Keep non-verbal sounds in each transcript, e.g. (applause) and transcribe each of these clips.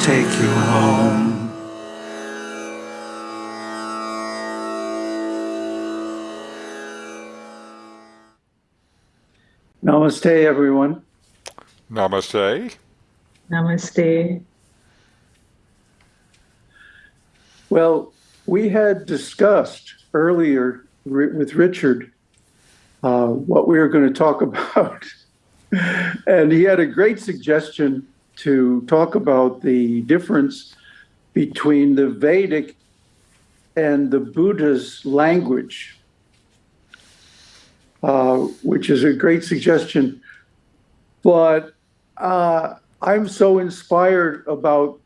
take you home. Namaste, everyone. Namaste. Namaste. Well, we had discussed earlier with Richard uh, what we were going to talk (laughs) about. and he had a great suggestion to talk about the difference between the Vedic and the Buddha's language, uh, which is a great suggestion. But uh, I'm so inspired about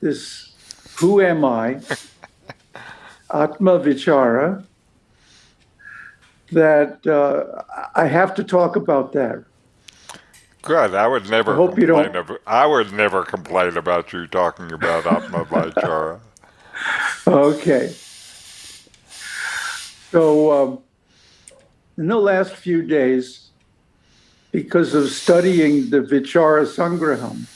this who am I, (laughs) Atma Vichara, that uh, I have to talk about that. Good. I would never I hope you complain don't- About, I would never complain about you talking about Atma Vichara. (laughs) Okay. So, um, in the last few days, because of studying the Vichara Sangraham,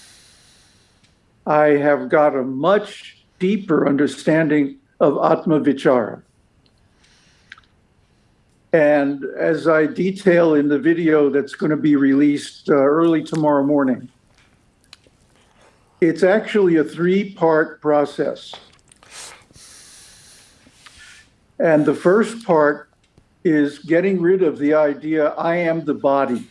I have got a much deeper understanding of Atma Vichara. And as I detail in the video that's going to be released uh, early tomorrow morning, it's actually a three-part process. And the first part is getting rid of the idea, I am the body.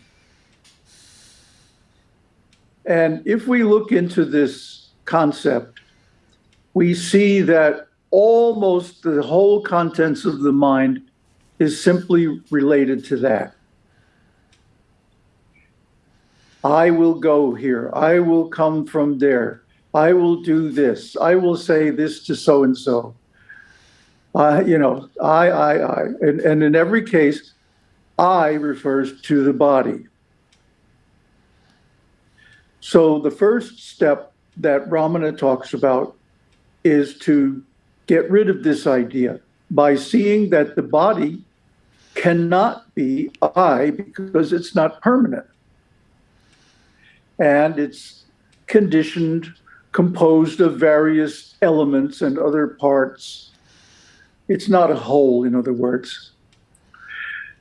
And if we look into this concept, we see that almost the whole contents of the mind is simply related to that. I will go here. I will come from there. I will do this. I will say this to so and so. You know, I, I, I. And, and in every case, I refers to the body. So the first step that Ramana talks about is to get rid of this idea by seeing that the body cannot be I because it's not permanent. And it's conditioned, composed of various elements and other parts. It's not a whole, in other words.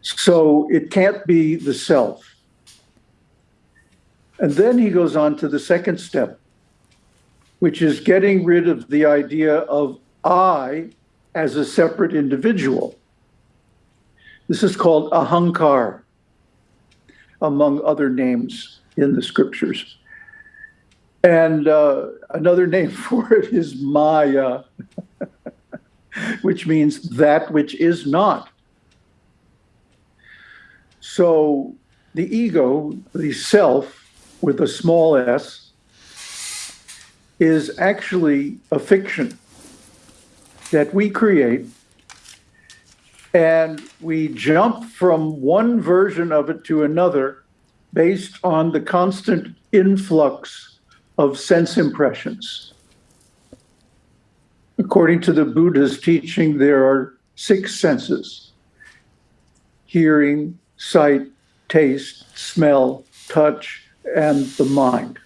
So it can't be the self. And then he goes on to the second step, which is getting rid of the idea of I as a separate individual. This is called ahankar, among other names in the scriptures. And uh, another name (laughs) for it is maya, (laughs) which means that which is not. So the ego, the self, with a small s, is actually a fiction that we create and we jump from one version of it to another based on the constant influx of sense impressions. According to the Buddha's teaching, there are six senses hearing, sight, taste, smell, touch, and the mind.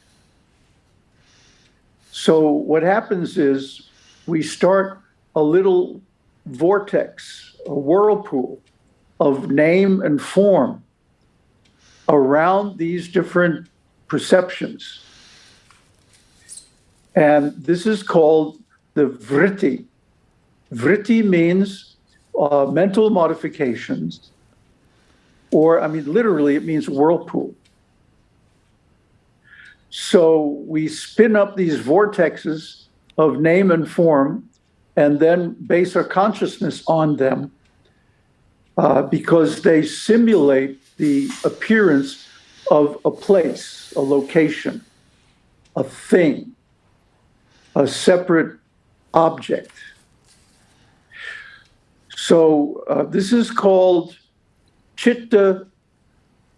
So, what happens is we start a little vortex, a whirlpool of name and form around these different perceptions. And this is called the vritti. Vritti means uh, mental modifications, or I mean, literally, it means whirlpool. So we spin up these vortexes of name and form and then base our consciousness on them uh, because they simulate the appearance of a place, a location, a thing, a separate object. So uh, this is called chitta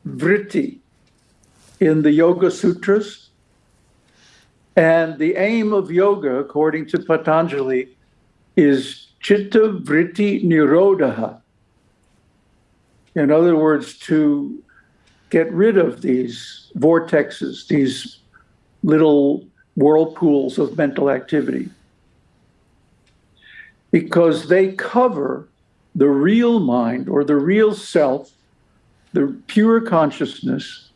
vritti in the Yoga Sutras. And the aim of yoga, according to Patanjali, is chitta vritti nirodha. In other words, to get rid of these vortexes, these little whirlpools of mental activity because they cover the real mind or the real self, the pure consciousness,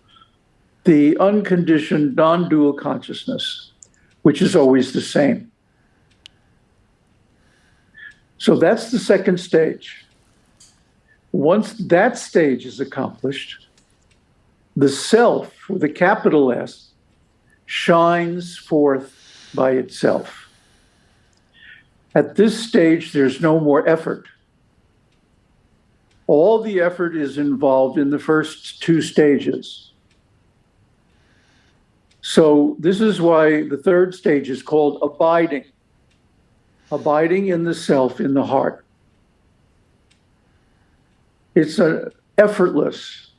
the unconditioned, non dual consciousness, which is always the same. So that's the second stage. Once that stage is accomplished, the self, with a capital S, shines forth by itself. At this stage, there's no more effort. All the effort is involved in the first two stages. So, this is why the third stage is called abiding abiding in the self, in the heart. It's a effortless,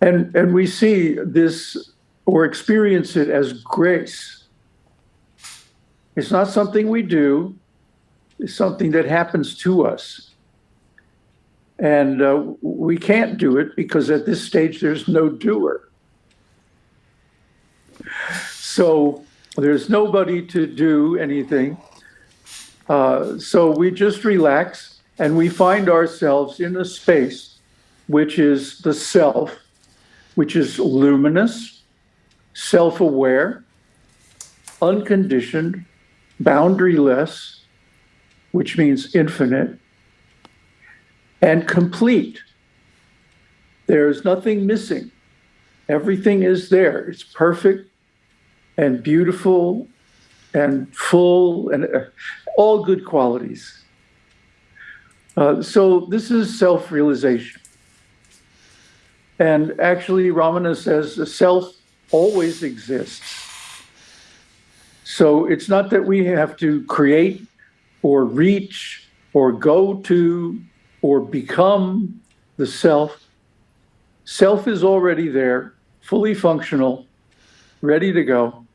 and and we see this or experience it as grace. It's not something we do; it's something that happens to us, and uh, we can't do it because at this stage there's no doer. So there's nobody to do anything. Uh, so we just relax and we find ourselves in a space which is the self, which is luminous, self aware, unconditioned, boundaryless, which means infinite, and complete. There's nothing missing. Everything is there. It's perfect and beautiful and full and all good qualities. Uh, so this is self-realization. And actually, Ramana says the self always exists. So it's not that we have to create or reach or go to or become the self. Self is already there, fully functional, ready to go.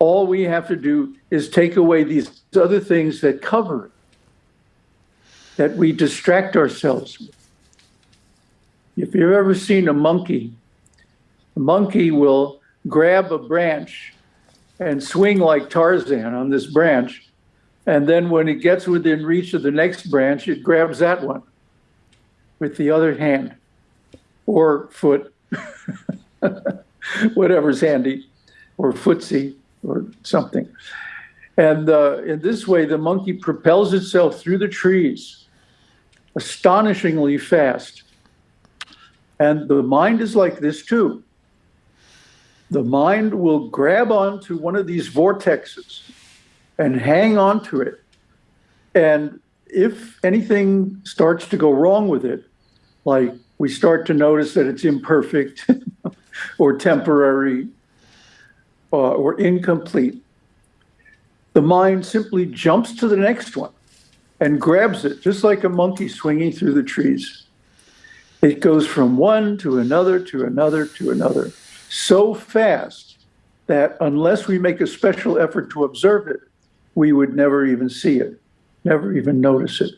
All we have to do is take away these other things that cover it, that we distract ourselves with. If you've ever seen a monkey, a monkey will grab a branch and swing like Tarzan on this branch. And then when it gets within reach of the next branch, it grabs that one with the other hand or foot, (laughs) whatever's handy, or footsie or something. And uh, in this way, the monkey propels itself through the trees astonishingly fast. And the mind is like this too. The mind will grab onto one of these vortexes and hang onto it. And if anything starts to go wrong with it, like we start to notice that it's imperfect (laughs) or temporary uh, or incomplete, the mind simply jumps to the next one and grabs it, just like a monkey swinging through the trees. It goes from one to another to another to another so fast that unless we make a special effort to observe it, we would never even see it, never even notice it.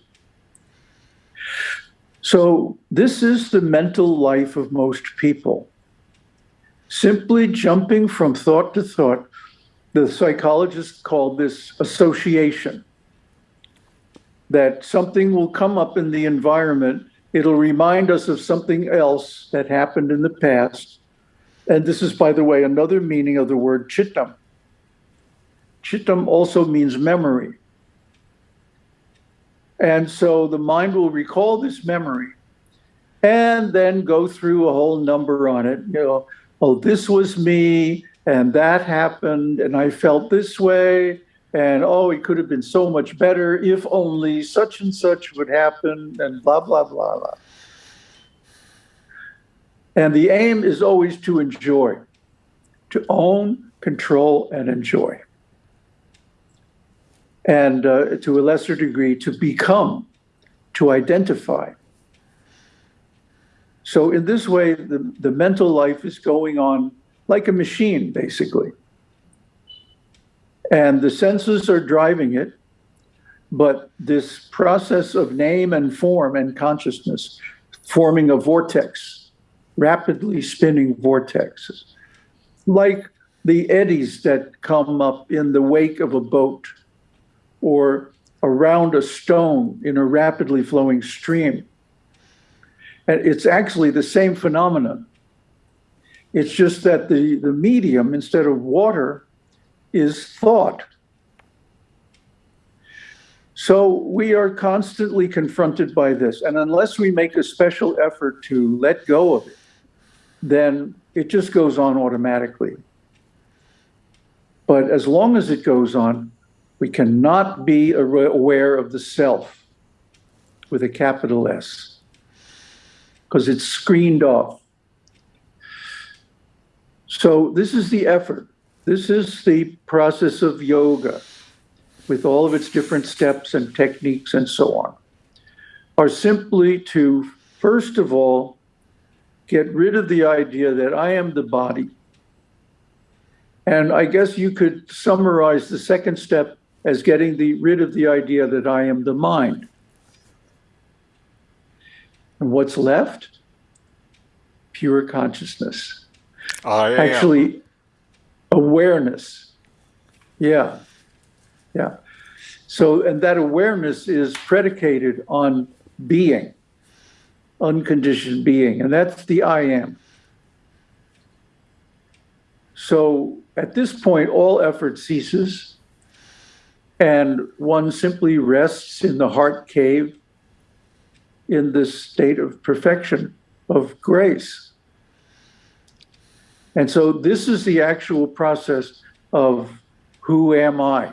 So, this is the mental life of most people simply jumping from thought to thought. The psychologists call this association. That something will come up in the environment, it'll remind us of something else that happened in the past. And this is, by the way, another meaning of the word chittam. Chittam also means memory. And so the mind will recall this memory and then go through a whole number on it. You know, oh, this was me, and that happened, and I felt this way, and oh, it could have been so much better if only such and such would happen, and blah, blah, blah, blah. And the aim is always to enjoy, to own, control, and enjoy. And uh, to a lesser degree, to become, to identify. So in this way, the, the mental life is going on like a machine, basically. And the senses are driving it, but this process of name and form and consciousness forming a vortex, rapidly spinning vortexes, like the eddies that come up in the wake of a boat or around a stone in a rapidly flowing stream. And it's actually the same phenomenon. It's just that the, the medium, instead of water, is thought. So we are constantly confronted by this. And unless we make a special effort to let go of it, then it just goes on automatically. But as long as it goes on, we cannot be aware aware of the self with a capital S because it's screened off. So this is the effort. This is the process of yoga with all of its different steps and techniques and so on, are simply to, first of all, get rid of the idea that I am the body. And I guess you could summarize the second step as getting the, rid of the idea that I am the mind. And what's left? Pure consciousness. Ah, I am. Actually, awareness. Yeah. Yeah. So, and that awareness is predicated on being, unconditioned being, and that's the I am. So at this point, all effort ceases, and one simply rests in the heart cave in this state of perfection, of grace. And so this is the actual process of who am I?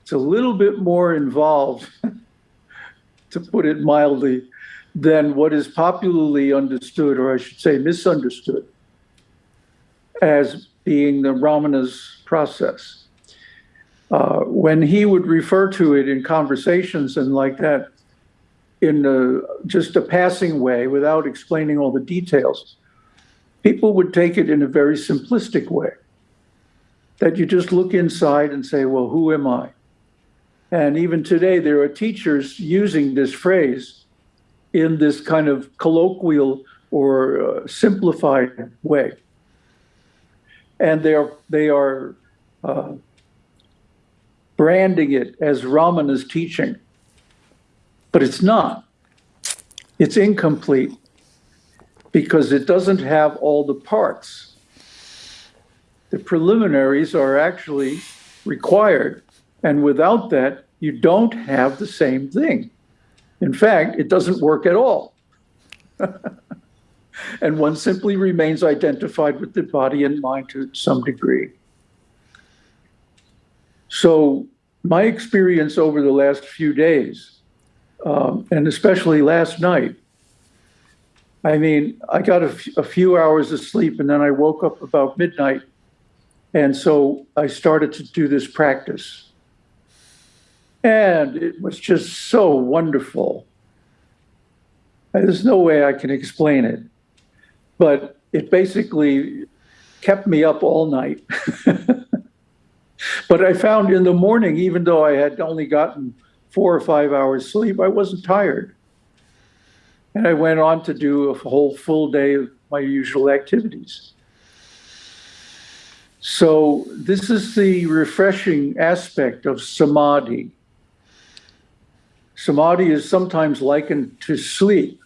It's a little bit more involved, (laughs) to put it mildly, than what is popularly understood, or I should say misunderstood, as being the Ramana's process. Uh, when he would refer to it in conversations and like that, in a, just a passing way without explaining all the details, people would take it in a very simplistic way. That you just look inside and say, well, who am I? And even today, there are teachers using this phrase in this kind of colloquial or uh, simplified way. And they are, they are uh, branding it as Ramana's teaching. But it's not. It's incomplete because it doesn't have all the parts. The preliminaries are actually required and without that, you don't have the same thing. In fact, it doesn't work at all. (laughs) and one simply remains identified with the body and mind to some degree. So my experience over the last few days, um, and especially last night, I mean, I got a, a few hours of sleep and then I woke up about midnight. And so I started to do this practice. And it was just so wonderful. There's no way I can explain it, but it basically kept me up all night. (laughs) but I found in the morning, even though I had only gotten four or five hours sleep, I wasn't tired. And I went on to do a whole full day of my usual activities. So this is the refreshing aspect of samadhi. Samadhi is sometimes likened to sleep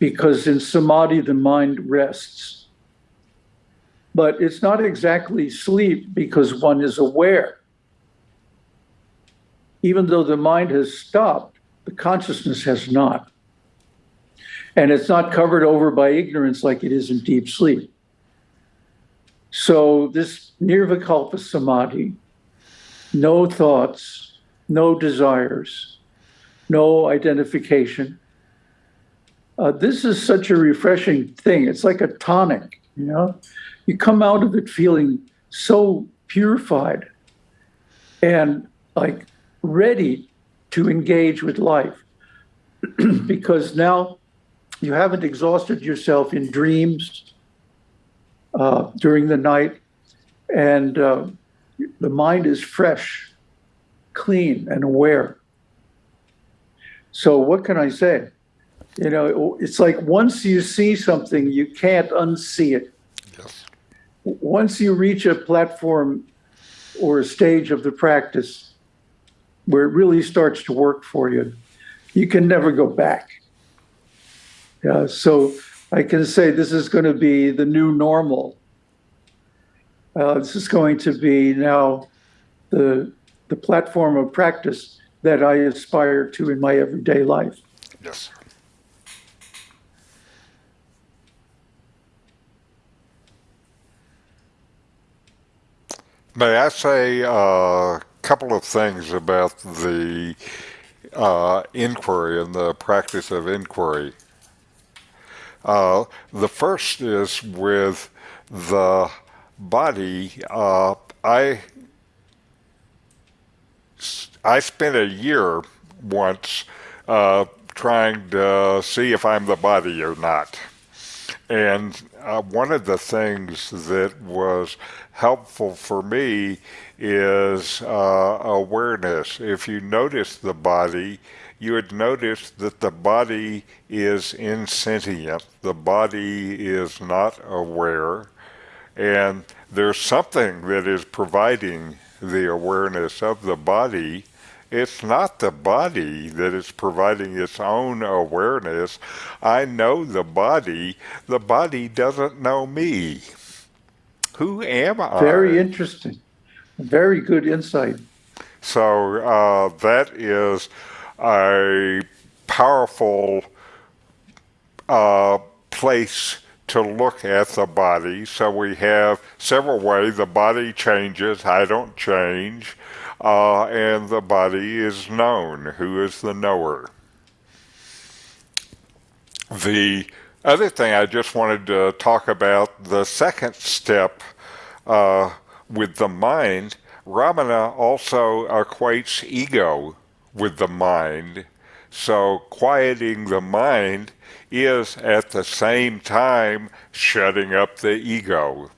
because in samadhi the mind rests. But it's not exactly sleep because one is aware. Even though the mind has stopped, the consciousness has not. And it's not covered over by ignorance like it is in deep sleep. So this nirvikalpa samadhi, no thoughts, no desires, no identification. Uh, this is such a refreshing thing. It's like a tonic, you know? You come out of it feeling so purified and like ready to engage with life (clears throat) because now you haven't exhausted yourself in dreams uh, during the night and uh, the mind is fresh, clean and aware. So what can I say? You know, it's like once you see something, you can't unsee it. Yes. once you reach a platform or a stage of the practice where it really starts to work for you, you can never go back. Yeah, so I can say this is going to be the new normal. Uh, this is going to be now the the platform of practice that I aspire to in my everyday life. Yes. May I say a couple of things about the uh, inquiry and the practice of inquiry? Uh, the first is with the body. Uh, I I spent a year once uh, trying to see if I'm the body or not. And uh, one of the things that was helpful for me is uh, awareness. If you notice the body, you would notice that the body is insentient. The body is not aware. And there's something that is providing the awareness of the body. It's not the body that is providing its own awareness. I know the body. The body doesn't know me. Who am I? Very interesting. Very good insight. So uh, that is a powerful uh, place to look at the body. So we have several ways the body changes, I don't change, uh, and the body is known. Who is the knower? The other thing I just wanted to talk about the second step uh, with the mind, Ramana also equates ego with the mind. So quieting the mind is at the same time shutting up the ego.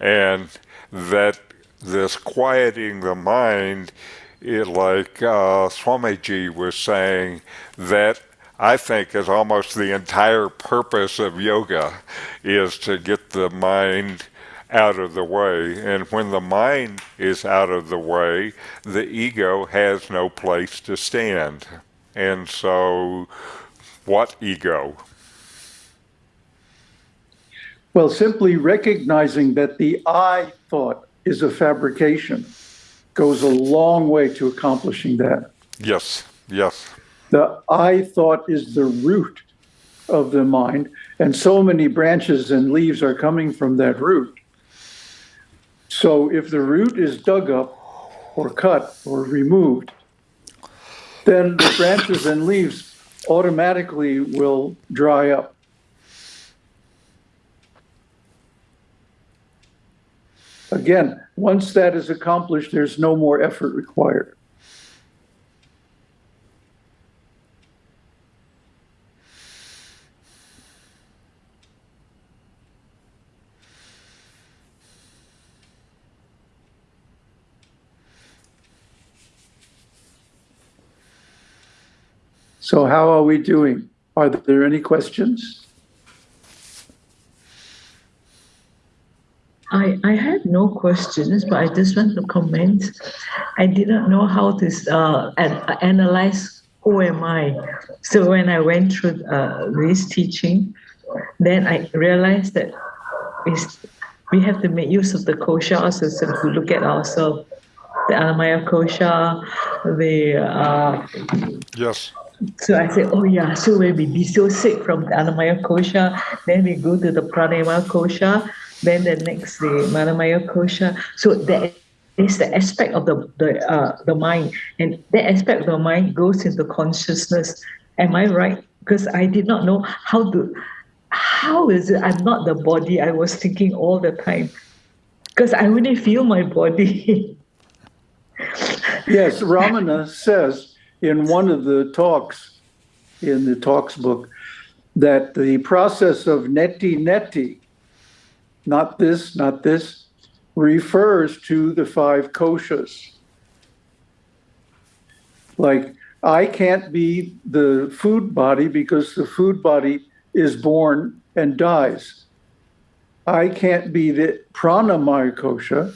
And that this quieting the mind, it, like uh, Swamiji was saying, that I think is almost the entire purpose of yoga is to get the mind out of the way. And when the mind is out of the way, the ego has no place to stand. And so, what ego? Well, simply recognizing that the I thought is a fabrication goes a long way to accomplishing that. Yes, yes. The I thought is the root of the mind, and so many branches and leaves are coming from that root. So if the root is dug up or cut or removed, then the branches and leaves automatically will dry up. Again, once that is accomplished, there's no more effort required. So how are we doing? Are there any questions? I, I had no questions, but I just want to comment. I didn't know how to uh, analyze who am I. So when I went through uh, this teaching, then I realized that is we have to make use of the kosha also so to look at ourselves. The Annamaya kosha, the uh, Yes. so I said, oh yeah, so when we dissociate from the Annamaya Kosha, then we go to the Pranayama Kosha, then the next the Manomaya Kosha. So that is the aspect of the the uh, the mind, and that aspect of the mind goes into consciousness. Am I right? Because I did not know how to. How is it? I'm not the body. I was thinking all the time, because I only feel my body. (laughs) Yes, Ramana says in one of the talks in the talks book that the process of neti neti, not this, not this, refers to the five koshas. Like, I can't be the food body because the food body is born and dies. I can't be the pranamaya kosha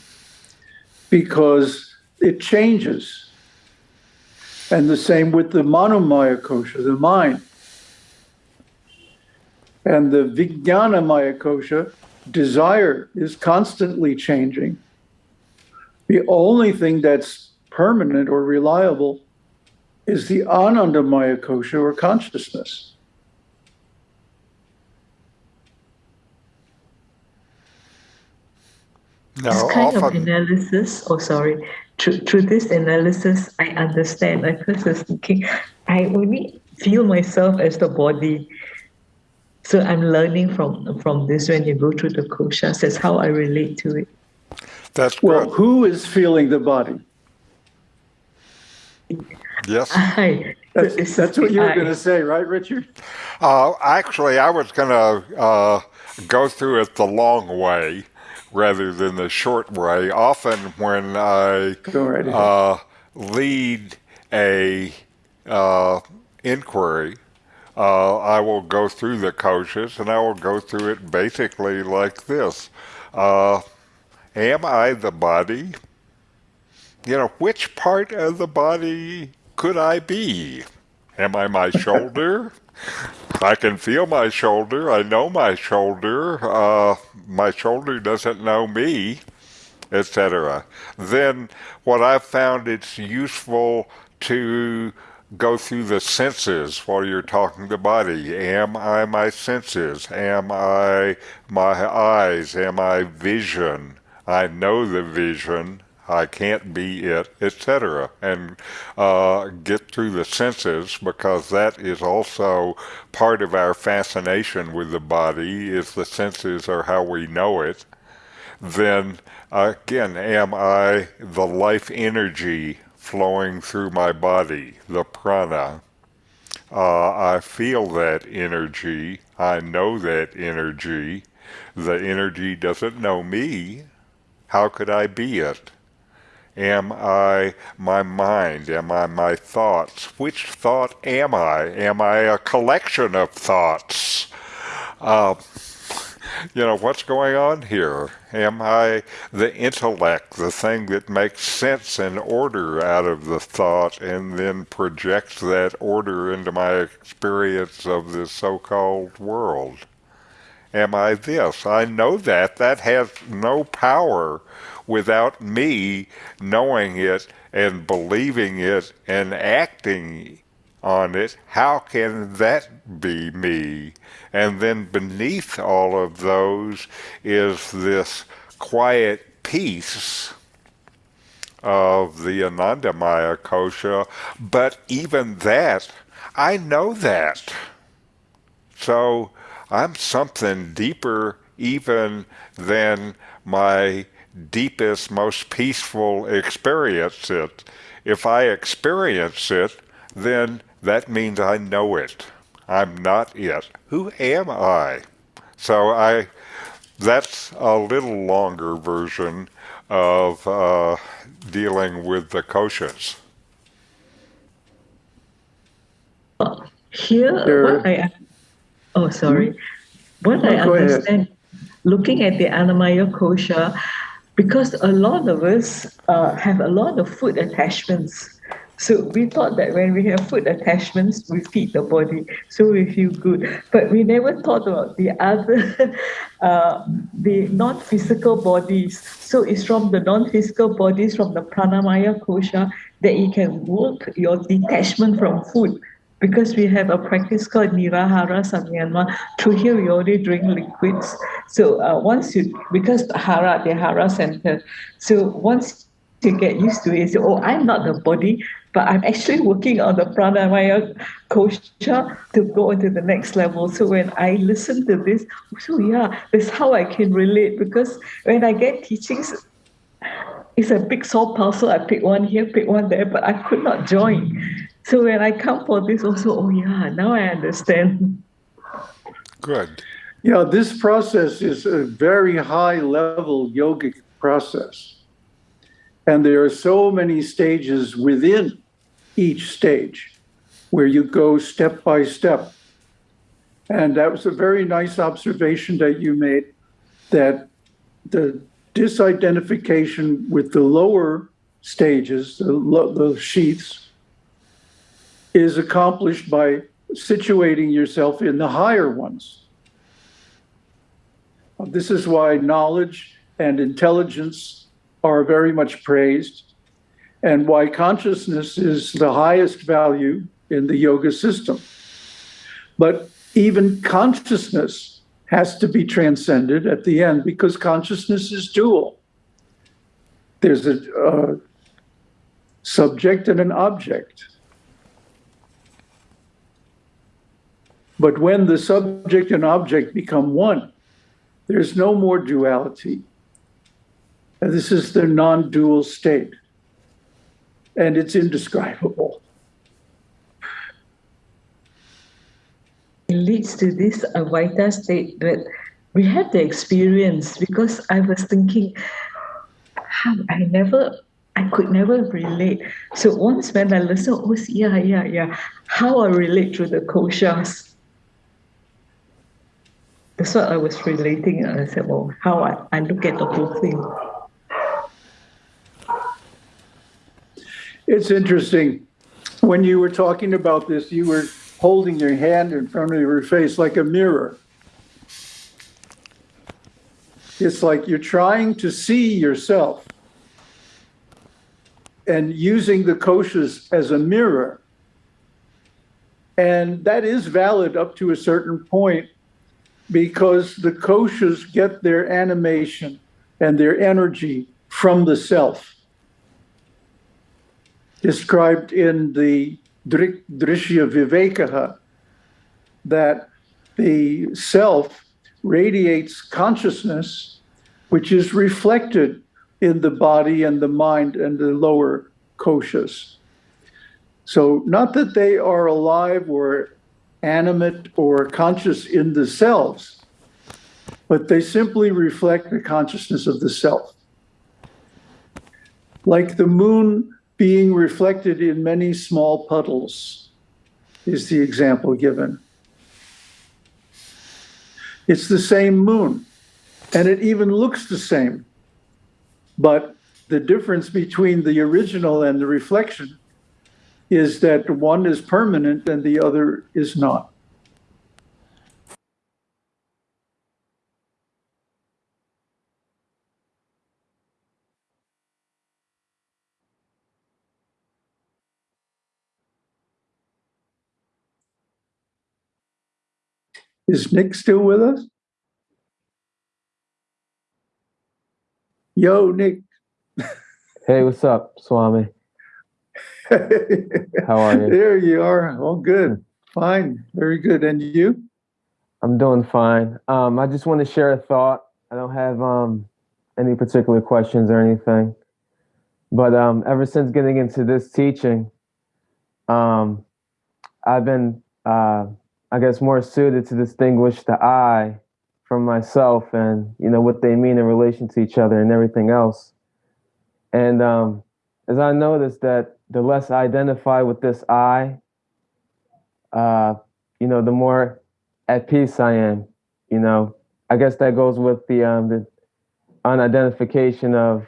because it changes. And the same with the manomaya kosha, the mind. And the vijnanamaya kosha, desire, is constantly changing. The only thing that's permanent or reliable is the anandamaya kosha or consciousness. Now, This kind of analysis, oh sorry, through, through this analysis, I understand. I first was thinking, I only feel myself as the body. So I'm learning from from this when you go through the koshas. That's how I relate to it. that's Well, good. who is feeling the body? Yes. I, That's, is that's what you were going to say, right, Richard? Uh, actually, I was going to uh, go through it the long way rather than the short way. Often, when I right uh, lead a uh, inquiry, uh, I will go through the koshas and I will go through it basically like this: uh, Am I the body? You know, which part of the body could I be? Am I my (laughs) shoulder? I can feel my shoulder. I know my shoulder. Uh, my shoulder doesn't know me, etc. Then, what I've found it's useful to go through the senses while you're talking the body. Am I my senses? Am I my eyes? Am I vision? I know the vision. I can't be it, etc. And uh, get through the senses because that is also part of our fascination with the body. Is the senses are how we know it. Then again, am I the life energy flowing through my body, the prana? Uh, I feel that energy. I know that energy. The energy doesn't know me. How could I be it? Am I my mind? Am I my thoughts? Which thought am I? Am I a collection of thoughts? Uh, you know, what's going on here? Am I the intellect, the thing that makes sense and order out of the thought and then projects that order into my experience of this so called world? Am I this? I know that. That has no power without me knowing it and believing it and acting on it. How can that be me? And then beneath all of those is this quiet peace of the Anandamaya kosha. But even that, I know that. So I'm something deeper even than my deepest, most peaceful experience it. If I experience it, then that means I know it. I'm not it. Who am I? So I that's a little longer version of uh, dealing with the koshas. Here, There- what I oh sorry, what I No, go ahead. understand, looking at the Annamaya kosha, because a lot of us uh, have a lot of food attachments. So we thought that when we have food attachments, we feed the body, so we feel good. But we never thought about the other, (laughs) uh, the non-physical bodies. So it's from the non-physical bodies, from the pranamaya kosha, that you can work your detachment from food because we have a practice called Nirahara Samyama. Through here, we only drink liquids. So uh, once you, because the Hara, the Hara center, so once you get used to it, say, oh, I'm not the body, but I'm actually working on the pranamaya kosha to go into the next level. So when I listen to this, so yeah, that's how I can relate because when I get teachings, it's a big soul parcel. I pick one here, pick one there, but I could not join. So when I come for this, also, oh yeah, now I understand. Good. Yeah, this process is a very high level yogic process. And there are so many stages within each stage where you go step by step. And that was a very nice observation that you made that the disidentification with the lower stages, the, lo- the sheaths, is accomplished by situating yourself in the higher ones. This is why knowledge and intelligence are very much praised, and why consciousness is the highest value in the yoga system. But even consciousness has to be transcended at the end because consciousness is dual. There's a uh, subject and an object. But when the subject and object become one, there's no more duality. And this is the non dual state. And it's indescribable. It leads to this Advaita state that we have the experience because I was thinking, I never, I could never relate. So once when I listen, oh, yeah, yeah, yeah, how I relate to the koshas. That's what I was relating. And I said, well, how I, I look at the whole thing. It's interesting. When you were talking about this, you were holding your hand in front of your face like a mirror. It's like you're trying to see yourself and using the koshas as a mirror. And that is valid up to a certain point because the koshas get their animation and their energy from the self. Described in the Drishya Vivekaha, that the self radiates consciousness, which is reflected in the body and the mind and the lower koshas. So, not that they are alive or animate or conscious in themselves, but they simply reflect the consciousness of the self. Like the moon being reflected in many small puddles is the example given. It's the same moon, and it even looks the same. But the difference between the original and the reflection is that one is permanent and the other is not. Is Nick still with us? Yo, Nick. Hey, what's up, Swami? (laughs) How are you? There you are. All good. Fine. Very good. And you? I'm doing fine. Um, I just want to share a thought. I don't have um, any particular questions or anything. But um, ever since getting into this teaching, um, I've been, uh, I guess, more suited to distinguish the I from myself and, you know, what they mean in relation to each other and everything else. And um, as I noticed that the less I identify with this I, uh, you know, the more at peace I am. You know, I guess that goes with the um, the unidentification of,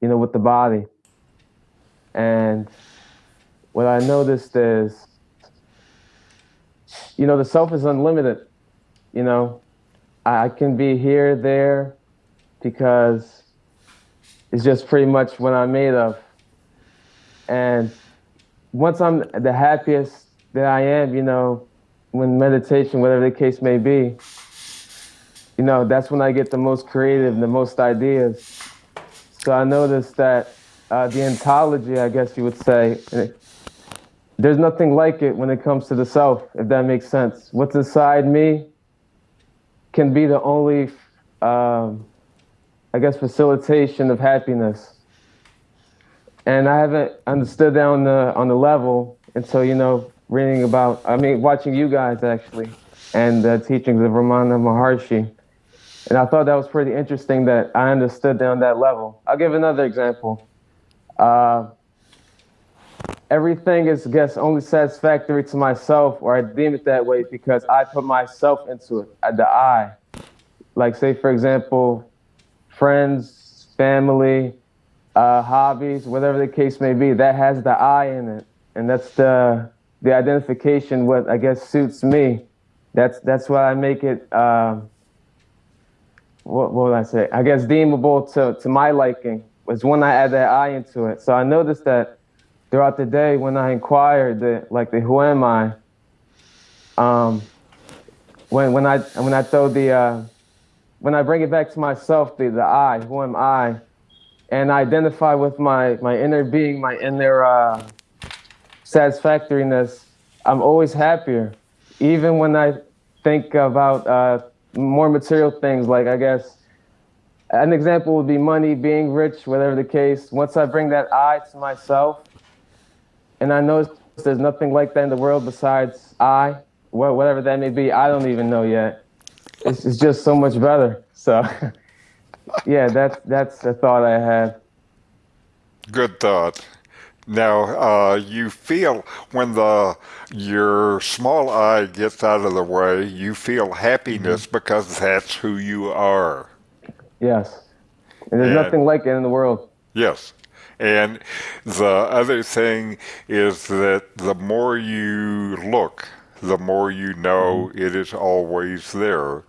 you know, with the body. And what I noticed is, you know, the self is unlimited. You know, I can be here, there, because it's just pretty much what I'm made of. And once I'm the happiest that I am, you know, when meditation, whatever the case may be, you know, that's when I get the most creative, the most ideas. So I noticed that uh, the ontology, I guess you would say, there's nothing like it when it comes to the self, if that makes sense. What's inside me can be the only, um, I guess, facilitation of happiness and I haven't understood that on the on the level until you know reading about. I mean, watching you guys actually, and the teachings of Ramana Maharshi, and I thought that was pretty interesting that I understood that on that level. I'll give another example. Uh, everything is, guess, only satisfactory to myself, or I deem it that way because I put myself into it, the I. like say for example, friends, family, uh, hobbies, whatever the case may be, that has the I in it, and that's the the identification. What I guess suits me. That's that's why I make it. Um, what, what would I say? I guess deemable to to my liking was when I add that I into it. So I noticed that throughout the day when I inquired like the who am I. Um, when when I when I throw the uh, when I bring it back to myself, the the I, who am I, and I identify with my my inner being, my inner uh, satisfactoriness, I'm always happier. Even when I think about uh, more material things, like I guess an example would be money, being rich, whatever the case. Once I bring that I to myself, and I notice there's nothing like that in the world besides I, whatever that may be, I don't even know yet. It's, it's just so much better. So, (laughs) yeah, that's that's the thought I have. Good thought. Now, uh, you feel when the your small I gets out of the way, you feel happiness mm-hmm. because that's who you are. Yes, and there's and, nothing like it in the world. Yes, and the other thing is that the more you look, the more you know mm-hmm. it is always there.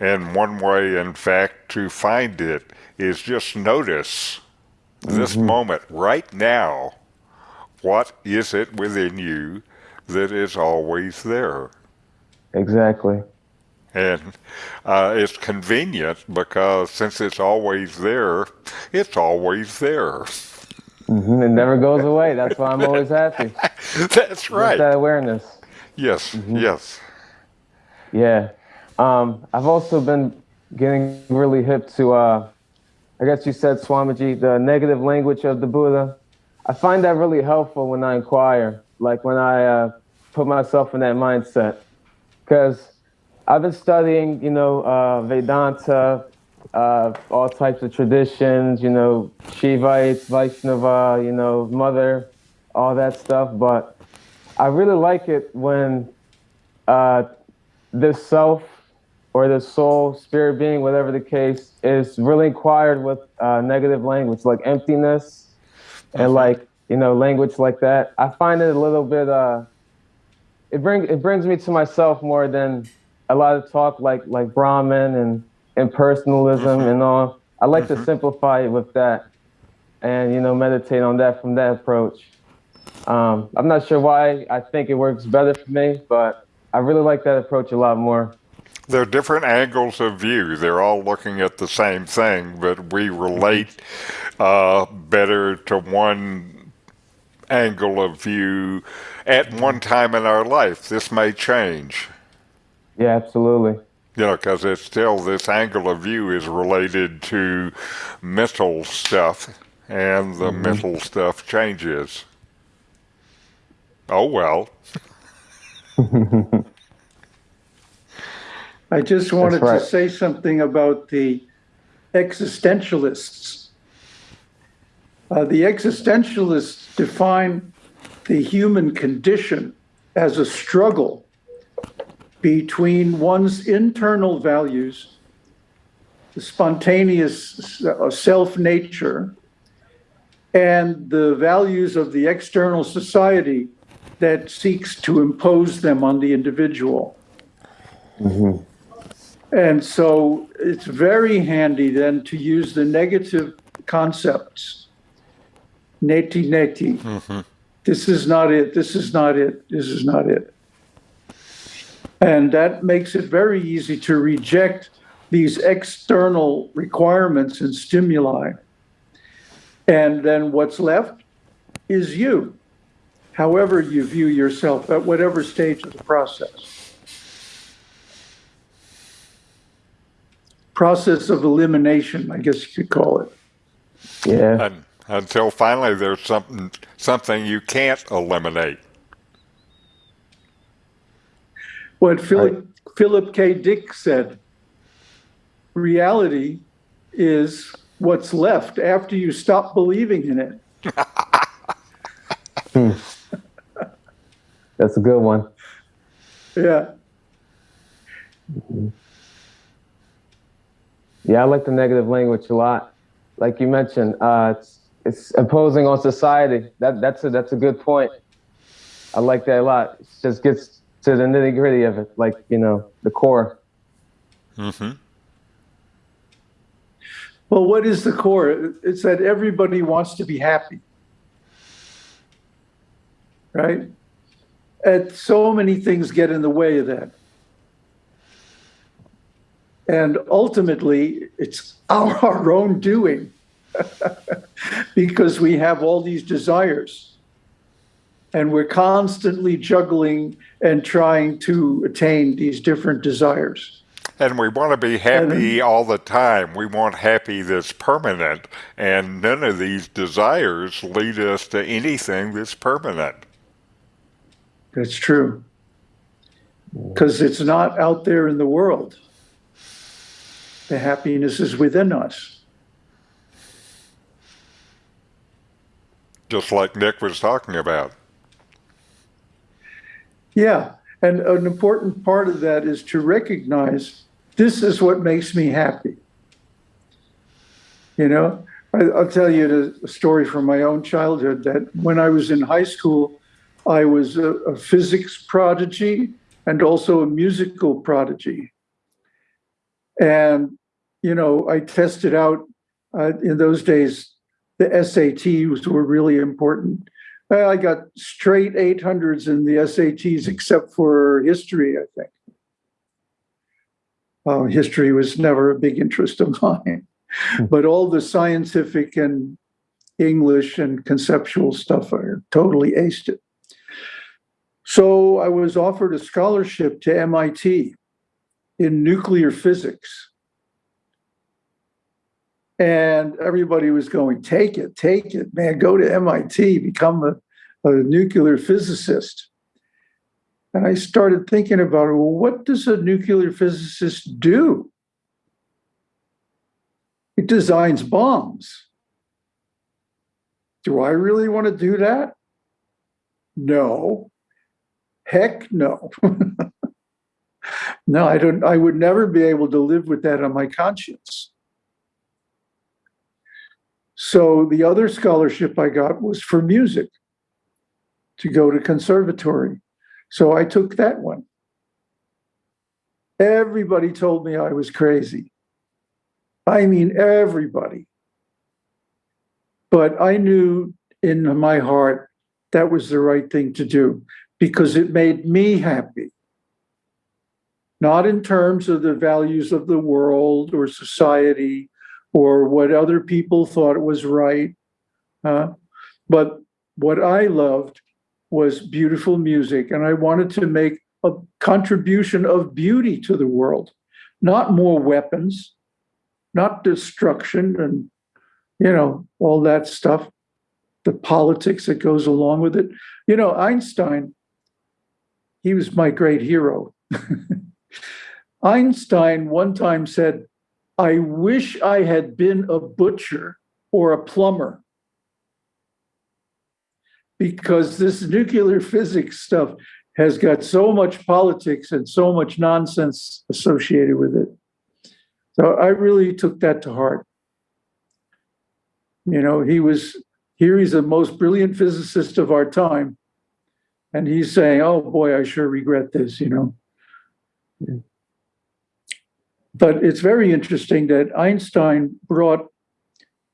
And one way, in fact, to find it is just notice this mm-hmm. moment right now. What is it within you that is always there? Exactly. And uh, it's convenient because since it's always there, it's always there. Mm-hmm. It never goes away. That's why I'm always happy. (laughs) That's right. Just that awareness. Yes. Mm-hmm. Yes. Yeah. Um, I've also been getting really hip to, uh, I guess you said, Swamiji, the negative language of the Buddha. I find that really helpful when I inquire, like when I uh, put myself in that mindset. Because I've been studying, you know, uh, Vedanta, uh, all types of traditions, you know, Shivites, Vaishnava, you know, Mother, all that stuff. But I really like it when uh, the self or the soul, spirit being, whatever the case, is really inquired with uh, negative language, like emptiness and like, you know, language like that. I find it a little bit, uh, it, bring, it brings me to myself more than a lot of talk like, like Brahman and impersonalism and all. I like to mm-hmm. simplify it with that and, you know, meditate on that from that approach. Um, I'm not sure why I think it works better for me, but I really like that approach a lot more. They're different angles of view. They're all looking at the same thing, but we relate uh, better to one angle of view at one time in our life. This may change. Yeah, absolutely. You know, because it's still this angle of view is related to mental stuff, and the mm-hmm. mental stuff changes. Oh well. (laughs) I just wanted right. to say something about the existentialists. Uh, the existentialists define the human condition as a struggle between one's internal values, the spontaneous self nature, and the values of the external society that seeks to impose them on the individual. Mm-hmm. And so it's very handy then to use the negative concepts. Neti neti. Mm-hmm. This is not it. This is not it. This is not it. And that makes it very easy to reject these external requirements and stimuli. And then what's left is you, however you view yourself at whatever stage of the process. process of elimination, I guess you could call it. Yeah. And until finally there's something something you can't eliminate. What Philip right. Philip K. Dick said, reality is what's left after you stop believing in it. hmm. That's a good one. Yeah. Mm-hmm. Yeah, I like the negative language a lot. Like you mentioned, uh, it's it's imposing on society. That that's a that's a good point. I like that a lot. It just gets to the nitty gritty of it, like you know, the core. hmm Well, what is the core? It's that everybody wants to be happy. Right? And so many things get in the way of that. And ultimately, it's our, our (laughs) own doing (laughs) because we have all these desires. And we're constantly juggling and trying to attain these different desires. And we want to be happy all the time. We want happy that's permanent. And none of these desires lead us to anything that's permanent. That's true. Because it's not out there in the world. The happiness is within us. Just like Nick was talking about. Yeah. And an important part of that is to recognize this is what makes me happy. You know, I, will tell you a story from my own childhood that when I was in high school, I was a, a physics prodigy and also a musical prodigy. And, you know, I tested out uh, in those days, the SATs were really important. I got straight 800s in the SATs, except for history, I think. Uh, history was never a big interest of (laughs) mine, but all the scientific and English and conceptual stuff, I totally aced it. So I was offered a scholarship to MIT in nuclear physics. And everybody was going, take it, take it, man, go to MIT, become a, a nuclear physicist. And I started thinking about well, what does a nuclear physicist do? It designs bombs. Do I really want to do that? No. Heck no. (laughs) no, I don't I would never be able to live with that on my conscience. So the other scholarship I got was for music to go to conservatory. So I took that one. Everybody told me I was crazy. I mean, everybody. But I knew in my heart that was the right thing to do because it made me happy. Not in terms of the values of the world or society or what other people thought was right, uh, but what I loved was beautiful music, and I wanted to make a contribution of beauty to the world, not more weapons, not destruction and you know all that stuff, the politics that goes along with it. You know, Einstein, he was my great hero. (laughs) Einstein one time said, I wish I had been a butcher or a plumber because this nuclear physics stuff has got so much politics and so much nonsense associated with it. So I really took that to heart. You know, he was here, he's the most brilliant physicist of our time. And he's saying, oh boy, I sure regret this, you know. But it's very interesting that Einstein brought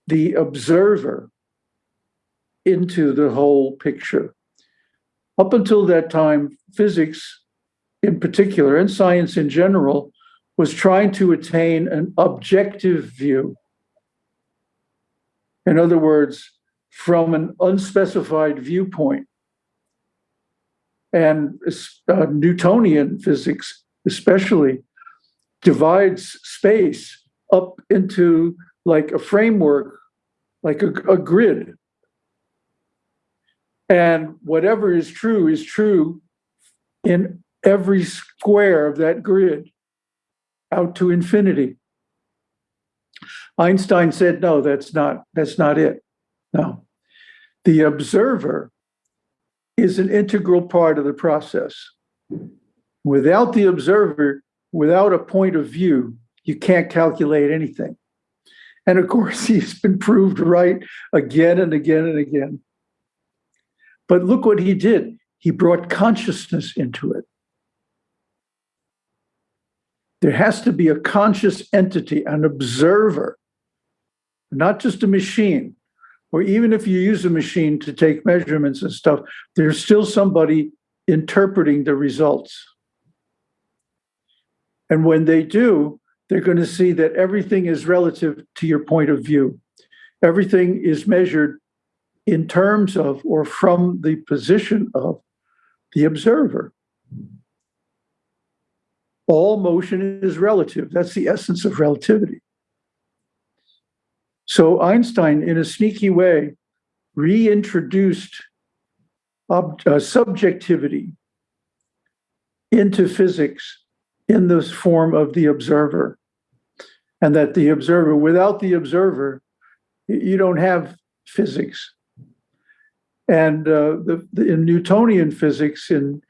the observer into the whole picture. Up until that time, physics in particular, and science in general, was trying to attain an objective view. In other words, from an unspecified viewpoint. And uh, Newtonian physics, especially, divides space up into like a framework, like a, a grid. And whatever is true is true in every square of that grid out to infinity. Einstein said, no, that's not, that's not it. No. The observer is an integral part of the process. Without the observer, without a point of view, you can't calculate anything. And of course, (laughs) he's been proved right again and again and again. But look what he did. He brought consciousness into it. There has to be a conscious entity, an observer, not just a machine. Or even if you use a machine to take measurements and stuff, there's still somebody interpreting the results. And when they do, they're going to see that everything is relative to your point of view. Everything is measured in terms of or from the position of the observer. All motion is relative. That's the essence of relativity. So Einstein, in a sneaky way, reintroduced uh, subjectivity into physics in this form of the observer. And that the observer, without the observer, you don't have physics. And uh, the, the, in Newtonian physics, in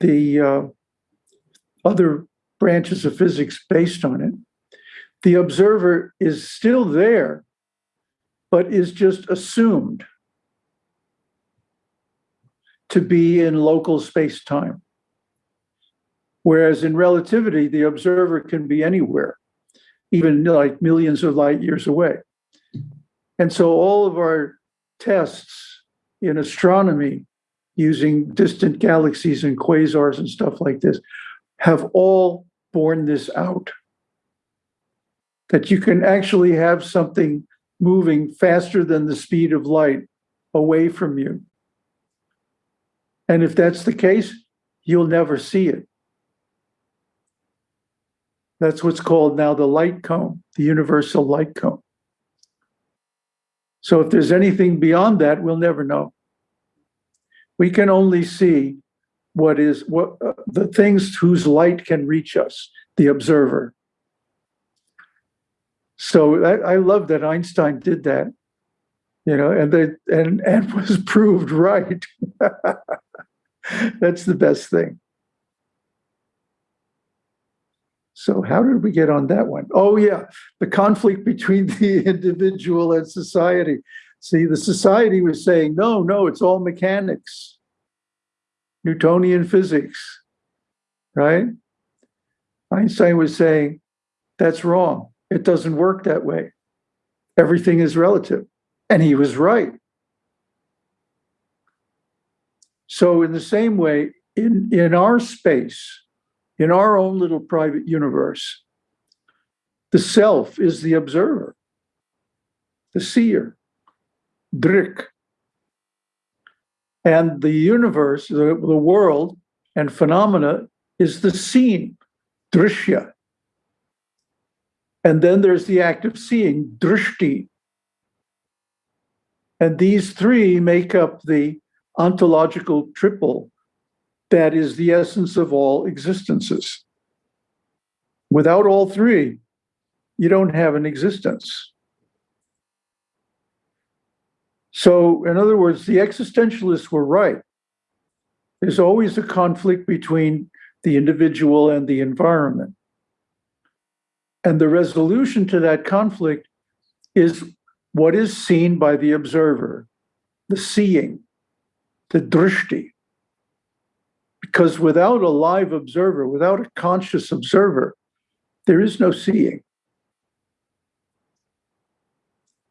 the uh, other branches of physics based on it, the observer is still there, but is just assumed to be in local space time. Whereas in relativity, the observer can be anywhere, even like millions of light years away. And so all of our tests in astronomy using distant galaxies and quasars and stuff like this have all borne this out. That you can actually have something moving faster than the speed of light away from you. And if that's the case, you'll never see it. That's what's called now the light cone, the universal light cone. So if there's anything beyond that, we'll never know. We can only see what is what uh, the things whose light can reach us, the observer. So I, I love that Einstein did that, you know, and they and and (laughs) was proved right. (laughs) That's the best thing. So how did we get on that one? Oh yeah, the conflict between (laughs) the individual and society. See, the society was saying, no, no, it's all mechanics, Newtonian physics, right? Einstein was saying, that's wrong. It doesn't work that way. Everything is relative. And he was right. So, in the same way, in, in our space, in our own little private universe, the self is the observer, the seer, drik. And the universe, the, the world and phenomena is the seen, drishya. And then there's the act of seeing, drishti. And these three make up the ontological triple that is the essence of all existences. Without all three, you don't have an existence. So, in other words, the existentialists were right. There's always a conflict between the individual and the environment. And the resolution to that conflict is what is seen by the observer, the seeing, the drishti. Because without a live observer, without a conscious observer, there is no seeing.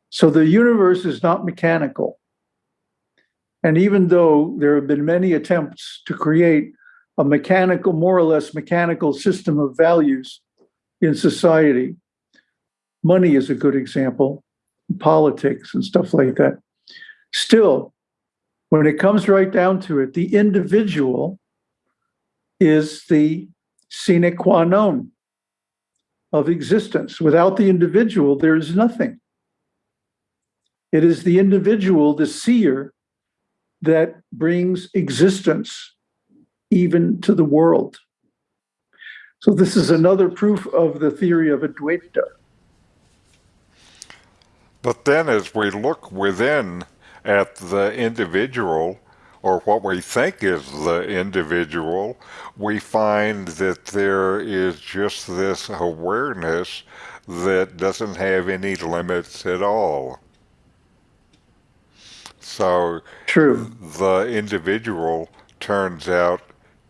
So the universe is not mechanical. And even though there have been many attempts to create a mechanical, more or less mechanical system of values in society, money is a good example, politics and stuff like that. Still, when it comes right down to it, the individual is the sine qua non of existence. Without the individual, there is nothing. It is the individual, the seer, that brings existence even to the world. So, this is another proof of the theory of Advaita. But then, as we look within at the individual, or what we think is the individual, we find that there is just this awareness that doesn't have any limits at all. So True. the individual turns out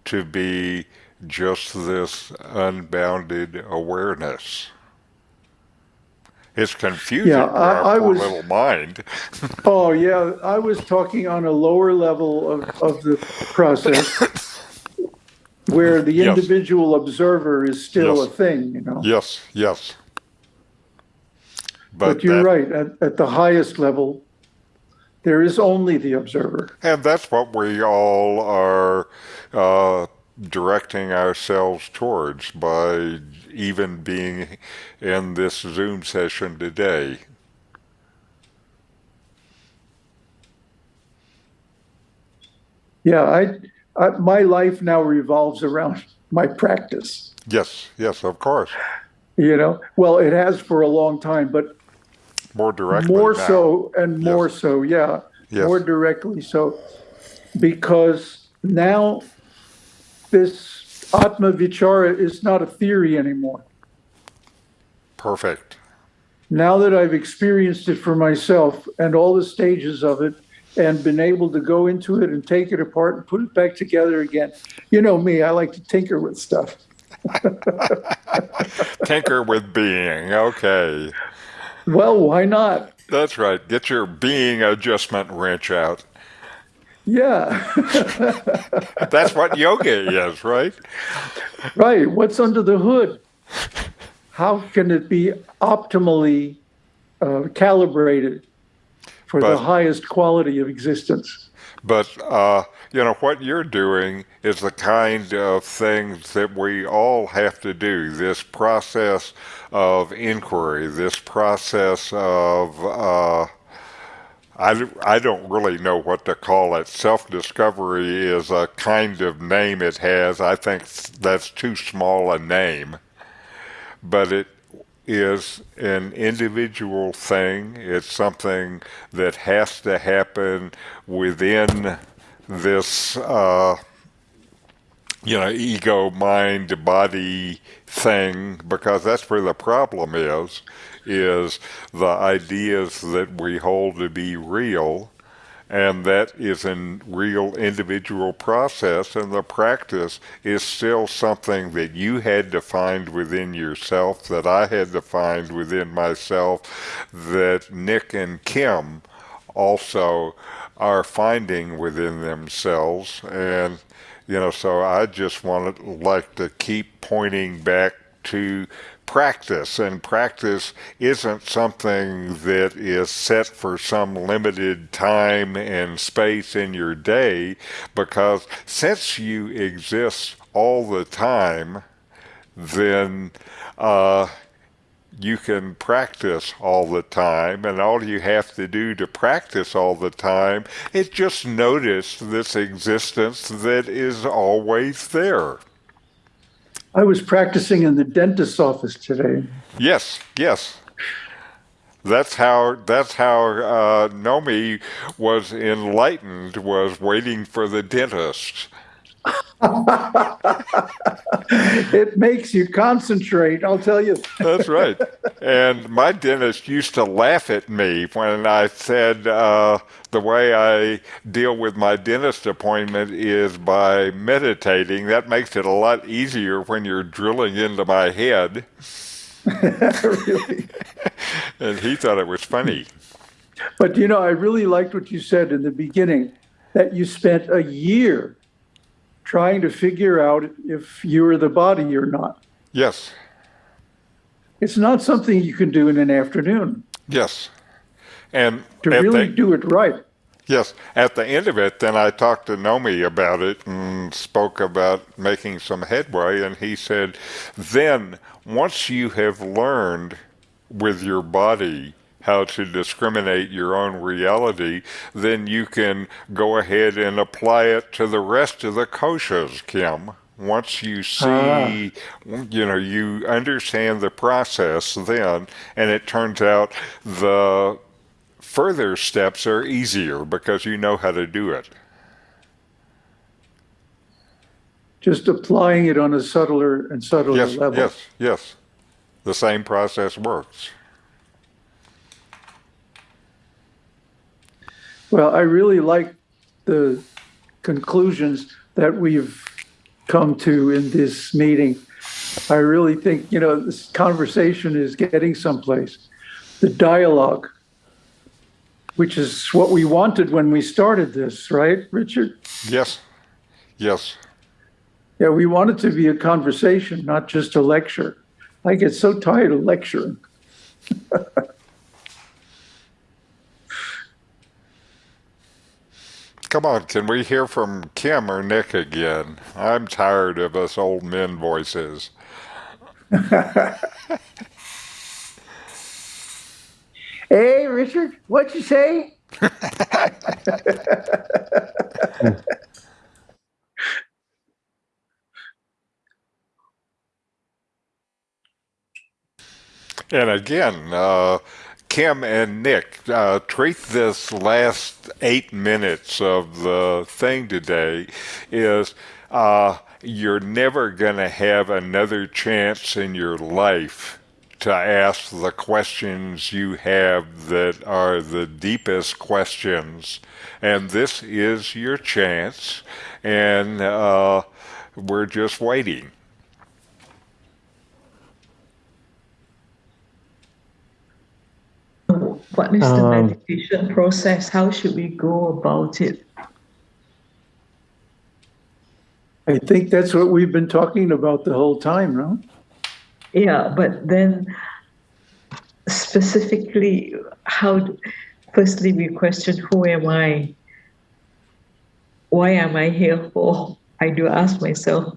to be just this unbounded awareness. It's confusing Yeah, I- I was- little mind. (laughs) Oh, yeah, I was talking on a lower level of, of the process (coughs) where the Yes. individual observer is still a thing, you know? Yes, yes. But you're that- right, at, at the highest level, there is only the observer. And that's what we all are uh, directing ourselves towards by even being in this Zoom session today. Yeah, I, I, my life now revolves around (laughs) my practice, Yes, yes, of course. you know? Well, it has for a long time, but More directly. more now. so and more Yes. so, yeah. Yes. More directly so. Because now this Atma Vichara is not a theory anymore. Perfect. Now that I've experienced it for myself and all the stages of it and been able to go into it and take it apart and put it back together again. You know me, I like to tinker with stuff. (laughs) Tinker with being. Okay. Well, why not? That's right. Get your being adjustment wrench out. Yeah, (laughs) That's what yoga is, right? right. What's under the hood? How can it be optimally uh, calibrated for the highest quality of existence? But, uh, you know, what you're doing is the kind of things that we all have to do. This process of inquiry, this process of, uh, I, I don't really know what to call it. Self discovery is a kind of name it has. I think that's too small a name. But it is an individual thing. It's something that has to happen within this, uh, you know, ego, mind, body thing, because that's where the problem is, is the ideas that we hold to be real. And that is a real individual process, and the practice is still something that you had to find within yourself, that I had to find within myself, that Nick and Kim also are finding within themselves. And, you know, so I just want to like to keep pointing back to practice. And practice isn't something that is set for some limited time and space in your day, because since you exist all the time, then uh, you can practice all the time, and all you have to do to practice all the time is just notice this existence that is always there. I was practicing in the dentist's office today. Yes, yes. That's how that's how uh, Nomi was enlightened. Was waiting for the dentist. (laughs) It makes you concentrate, I'll tell you. That's right. And my dentist used to laugh at me when I said uh, the way I deal with my dentist appointment is by meditating. That makes it a lot easier when you're drilling into my head. (laughs) really. (laughs) And he thought it was funny. But you know, I really liked what you said in the beginning that you spent a year trying to figure out if you are the body or not. Yes, It's not something you can do in an afternoon. yes. And To really the- do it right. Yes, at the end of it, then I talked to Nomi about it and spoke about making some headway. And he said, then once you have learned with your body how to discriminate your own reality, then you can go ahead and apply it to the rest of the koshas, Kim. Once you ah. see, you know, you understand the process then, and it turns out the further steps are easier because you know how to do it. just applying it on a subtler and subtler Yes, level. yes, yes. The same process works. Well, I really like the conclusions that we've come to in this meeting. I really think, you know, this conversation is getting someplace. The dialogue, which is what we wanted when we started this, right, Richard? Yes, yes. Yeah, we want it to be a conversation, not just a lecture. I get so tired of lecturing. (laughs) Come on, can we hear from Kim or Nick again? I'm tired of us old men voices. (laughs) Hey, Richard, what'd you say? (laughs) And again, uh, Kim and Nick, uh, treat this last eight minutes of the thing today is uh, you're never going to have another chance in your life to ask the questions you have that are the deepest questions. And this is your chance, and uh, we're just waiting. What is the Um, meditation process? How should we go about it? I think that's what we've been talking about the whole time, no? Yeah, but then specifically, how, firstly, we question who am I? Why am I here for? I do ask myself.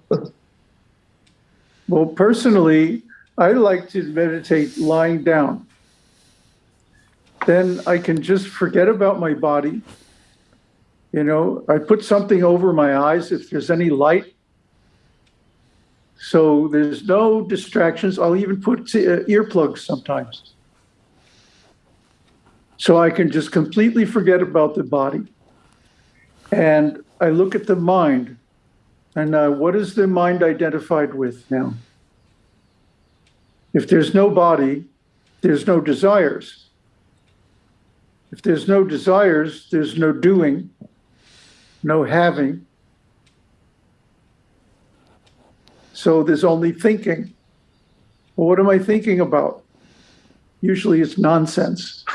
Well, personally, I like to meditate lying down. Then I can just forget about my body. You know, I put something over my eyes if there's any light. So there's no distractions. I'll even put uh, earplugs sometimes. So I can just completely forget about the body. And I look at the mind. And uh, what is the mind identified with now? If there's no body, there's no desires. If there's no desires, there's no doing, no having. So there's only thinking. Well, what am I thinking about? Usually it's nonsense.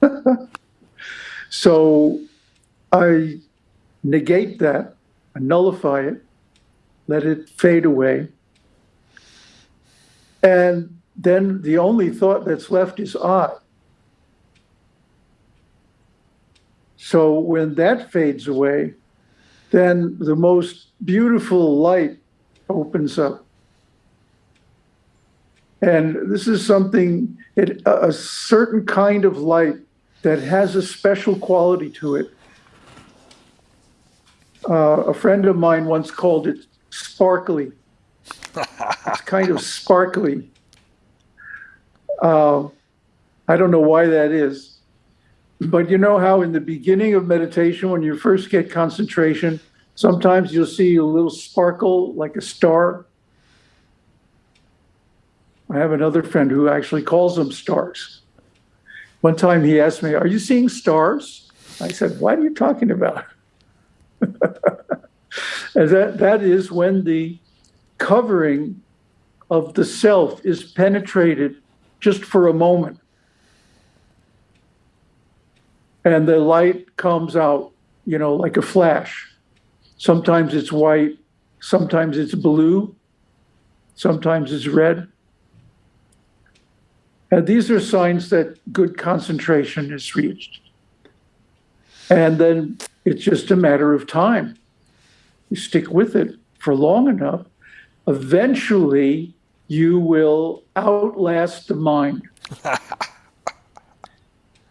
(laughs) so I negate that, I nullify it, let it fade away. And then the only thought that's left is I. So when that fades away, then the most beautiful light opens up. And this is something, it, a certain kind of light that has a special quality to it. Uh, a friend of mine once called it sparkly. it's (laughs) kind of sparkly. Uh, I don't know why that is. But you know how in the beginning of meditation, when you first get concentration, sometimes you'll see a little sparkle like a star. I have another friend who actually calls them stars. One time he asked me, Are you seeing stars? I said, What are you talking about? (laughs) and that, that is when the covering of the self is penetrated just for a moment. And the light comes out, you know, like a flash. Sometimes it's white, sometimes it's blue, sometimes it's red. And these are signs that good concentration is reached. And then it's just a matter of time. You stick with it for long enough, eventually you will outlast the mind. (laughs)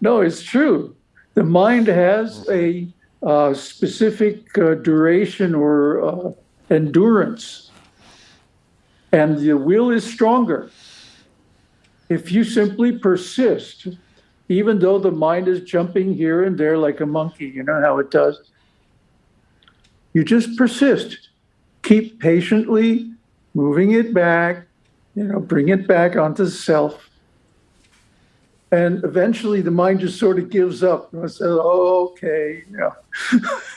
no, it's true. The mind has a uh, specific uh, duration or uh, endurance, and the will is stronger. If you simply persist, even though the mind is jumping here and there like a monkey, you know how it does. You just persist. keep patiently moving it back, you know, bring it back onto self. And eventually the mind just sort of gives up and says, oh, okay, yeah.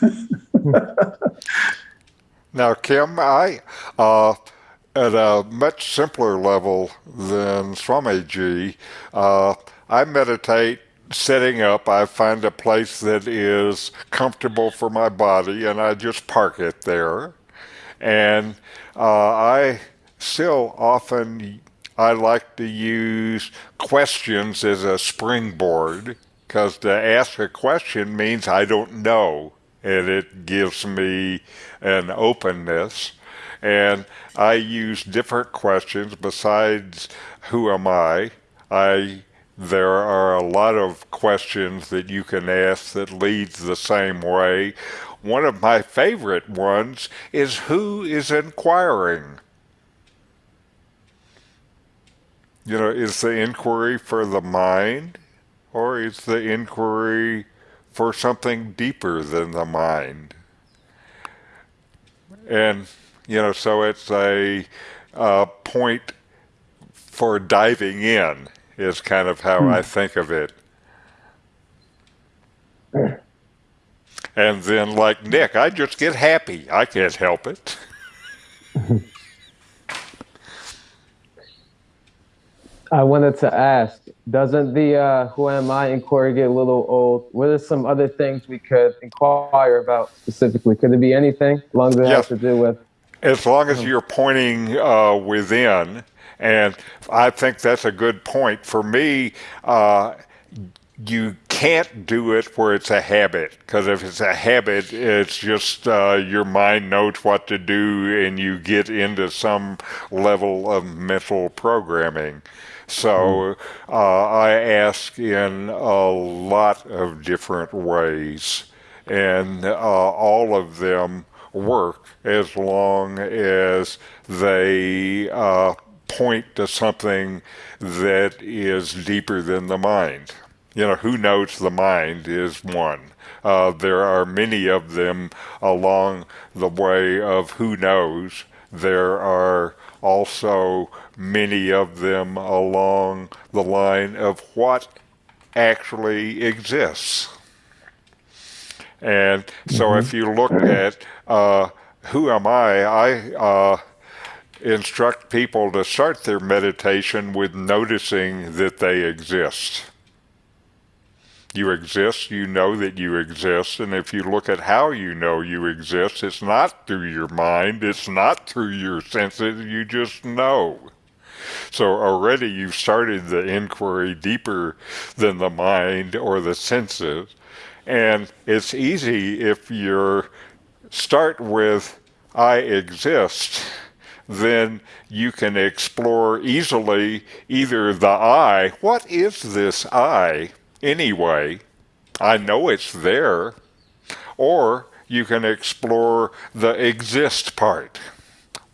(laughs) Now, Kim, I, uh, at a much simpler level than Swamiji, uh, I meditate setting up. I find a place that is comfortable for my body and I just park it there. And uh, I still often, I like to use questions as a springboard because to ask a question means I don't know and it gives me an openness. And I use different questions besides who am I? I there are a lot of questions that you can ask that leads the same way. One of my favorite ones is who is inquiring? You know, is the inquiry for the mind or is the inquiry for something deeper than the mind. And, you know, so it's a, a point for diving in, is kind of how I hmm. think of it. And then, like Nick, I just get happy. I can't help it. (laughs) I wanted to ask, doesn't the uh, who am I inquiry get a little old? What are some other things we could inquire about specifically? Could it be anything as long as it Yes. has to do with? As long as you're pointing uh, within, and I think that's a good point. For me, uh, you can't do it where it's a habit, because if it's a habit, it's just uh, your mind knows what to do, and you get into some level of mental programming. So uh, I ask in a lot of different ways, and uh, all of them work as long as they uh, point to something that is deeper than the mind. You know, who knows the mind is one. Uh, there are many of them along the way of who knows. There are also many of them along the line of what actually exists. And so if you look at uh, who am I, I uh, instruct people to start their meditation with noticing that they exist. You exist, you know that you exist, and if you look at how you know you exist, it's not through your mind, it's not through your senses, you just know. So already you've started the inquiry deeper than the mind or the senses. And it's easy if you start with I exist, then you can explore easily either the I, what is this I anyway? I know it's there. Or you can explore the exist part.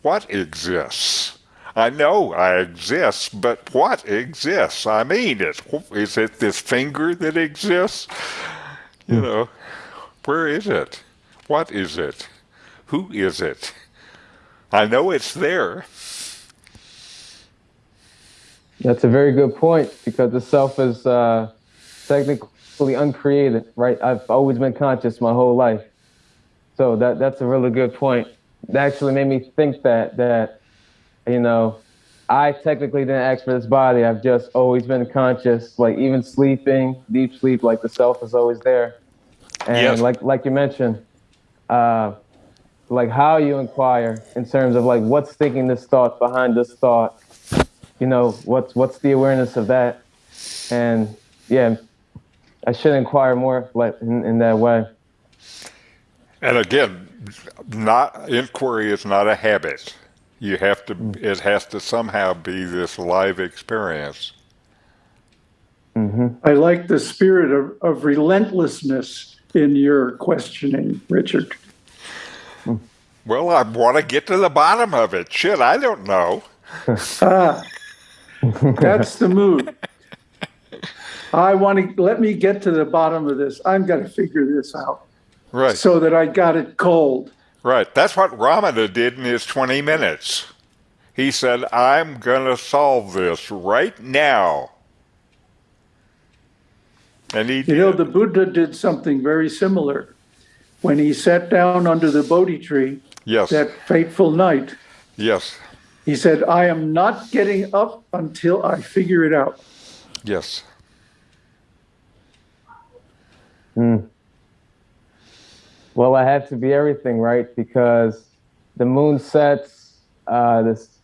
What exists? I know I exist, but what exists? I mean, it, is it this finger that exists? You know, where is it? What is it? Who is it? I know it's there. That's a very good point because the self is uh, technically uncreated, right? I've always been conscious my whole life, so that that's a really good point. That actually made me think that that you know I technically didn't ask for this body. I've just always been conscious, like even sleeping, deep sleep, like the self is always there. And Yes. like like you mentioned, uh, like how you inquire in terms of like what's thinking this thought behind this thought. You know, what's what's the awareness of that? And yeah, I should inquire more like in, in that way. And again, not inquiry is not a habit. You have to. Mm. It has to somehow be this live experience. Mm-hmm. I like the spirit of, of relentlessness in your questioning, Richard. Mm. Well, I want to get to the bottom of it. Shit, I don't know. Ah, that's the mood. (laughs) I want to let me get to the bottom of this. I'm going to figure this out Right. so that I got it cold. Right. That's what Ramana did in his 20 minutes. He said, I'm going to solve this right now. And he You did. know, the Buddha did something very similar. When he sat down under the Bodhi tree yes. that fateful night, yes. he said, I am not getting up until I figure it out. Yes. Well, I have to be everything, right? Because the moon sets, uh, this,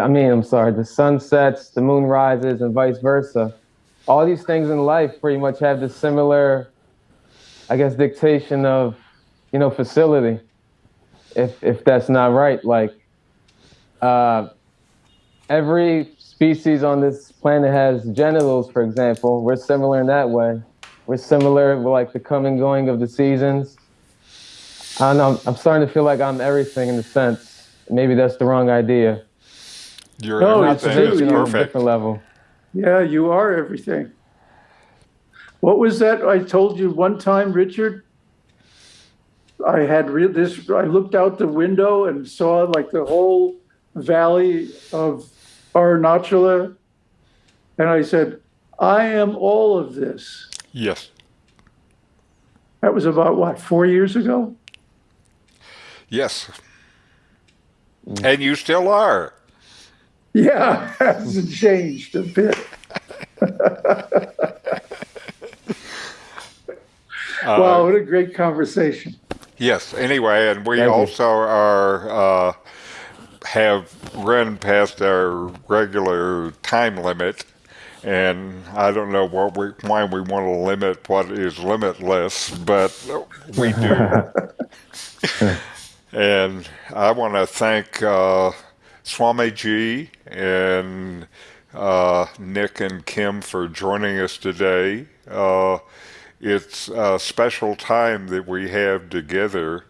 I mean, I'm sorry, the sun sets, the moon rises, and vice versa. All these things in life pretty much have this similar, I guess, dictation of, you know, facility. If if that's not right, like, uh, every species on this planet has genitals, for example. We're similar in that way. We're similar with like the coming and going of the seasons. I don't know. I'm, I'm starting to feel like I'm everything in a sense. Maybe that's the wrong idea. Your No, Not it's everything is true. on a different level. Yeah, you are everything. What was that I told you one time, Richard? I had re- this, I looked out the window and saw like the whole valley of Arunachala. And I said, I am all of this. Yes. That was about what, four years ago? Yes. And you still are. Yeah, (laughs) hasn't changed a bit. Uh, Wow, what a great conversation. Yes. Anyway, and we Thank you. also are uh, have run past our regular time limit, and I don't know what we why we want to limit what is limitless, but we do. (laughs) and I want to thank uh, Swamiji and uh, Nick and Kim for joining us today. Uh, it's a special time that we have together,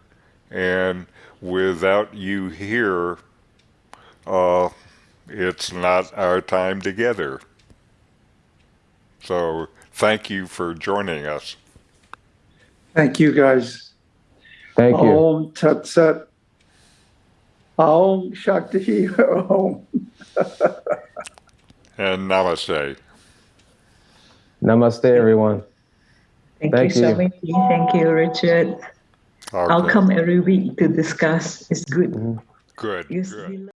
and without you here, uh, it's not our time together. So, thank you for joining us. Thank you, guys. Thank you. Om Tat Sat. Om Shakti Om. And namaste. Namaste, everyone. Thank, Thank you, you. Swamiji. Thank you, Richard. I'll come every week to discuss. It's good. Mm-hmm. Good. Good. we